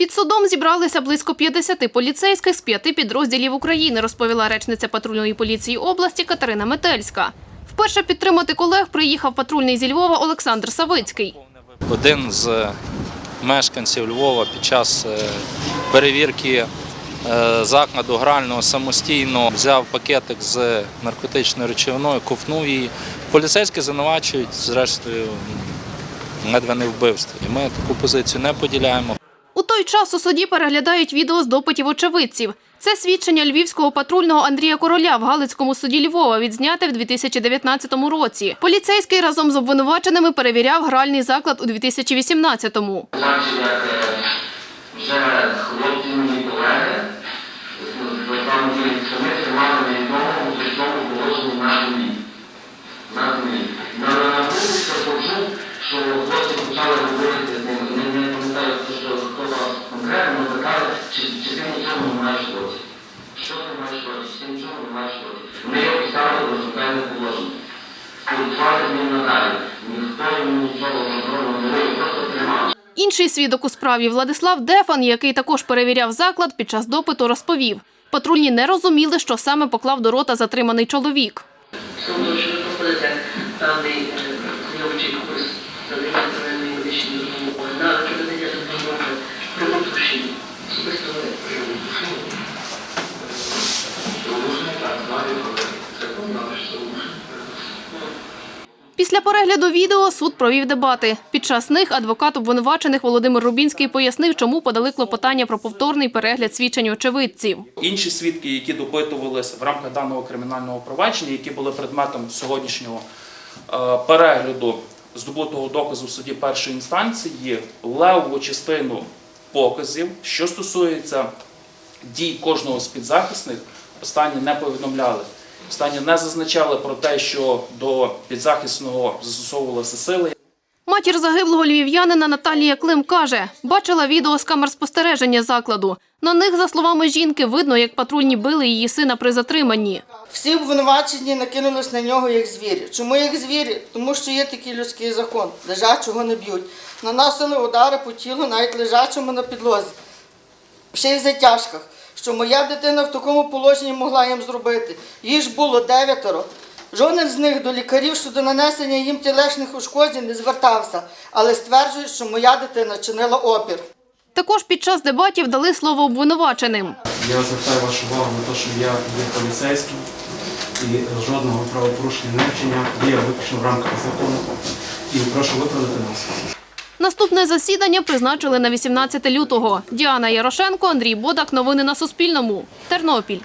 Під судом зібралися близько 50 поліцейських з п'яти підрозділів України, розповіла речниця патрульної поліції області Катерина Метельська. Вперше підтримати колег приїхав патрульний зі Львова Олександр Савицький. Один з мешканців Львова під час е, перевірки е, закладу грального самостійно взяв пакетик з наркотичною речовиною, ковтнув її. Поліцейські звинувачують, зрештою, ледве не вбивство. І ми таку позицію не поділяємо. Той час у суді переглядають відео з допитів очевидців. Це свідчення львівського патрульного Андрія Короля в Галицькому суді Львова, відзняте в 2019 році. Поліцейський разом з обвинуваченими перевіряв гральний заклад у 2018-му. Значить, е, вже хлопці Що ти маєш в роті? Чи ти нічого не в? Його поставили до шукальне положення. Спілкували з ним надалі. Ніхто йому нічого контрольного не робив, просто тримав. Інший свідок у справі Владислав Дефан, який також перевіряв заклад, під час допиту розповів. Патрульні не розуміли, що саме поклав до рота затриманий чоловік. Суду, що ви проходите певний курс надання первинної медичної допомоги на проведення допомоги при удушенні. Особисто ви при удушенні. Порушення так, знаю, але це знали, що порушення. Після перегляду відео суд провів дебати. Під час них адвокат обвинувачених Володимир Рубінський пояснив, чому подали клопотання про повторний перегляд свідчень очевидців. Інші свідки, які допитувалися в рамках даного кримінального провадження, які були предметом сьогоднішнього е, перегляду здобутого доказу в суді першої інстанції, левову частину показів, що стосується дій кожного з підзахисних, останні не повідомляли. Останні не зазначали про те, що до підзахисного застосовувалися сили. Матір загиблого львів'янина Наталія Клим каже, бачила відео з камер спостереження закладу. На них, за словами жінки, видно, як патрульні били її сина при затриманні. Всі обвинувачені накинулись на нього як звірі. Чому як звірі? Тому що є такий людський закон. Лежачого не б'ють. Наносили удари по тілу, навіть лежачому на підлозі. Ще й в затяжках. Що моя дитина в такому положенні могла їм зробити. Їх ж було дев'ятеро. Жоден з них до лікарів щодо нанесення їм тілешних ушкоджень не звертався, але стверджує, що моя дитина чинила опір. Також під час дебатів дали слово обвинуваченим. Я звертаю вашу увагу на те, що я є поліцейським і жодного правопорушення не вчиняв, діяв виключно в рамках закону. І прошу виправдати нас. Наступне засідання призначили на 18 лютого. Діана Ярошенко, Андрій Бодак. Новини на Суспільному. Тернопіль.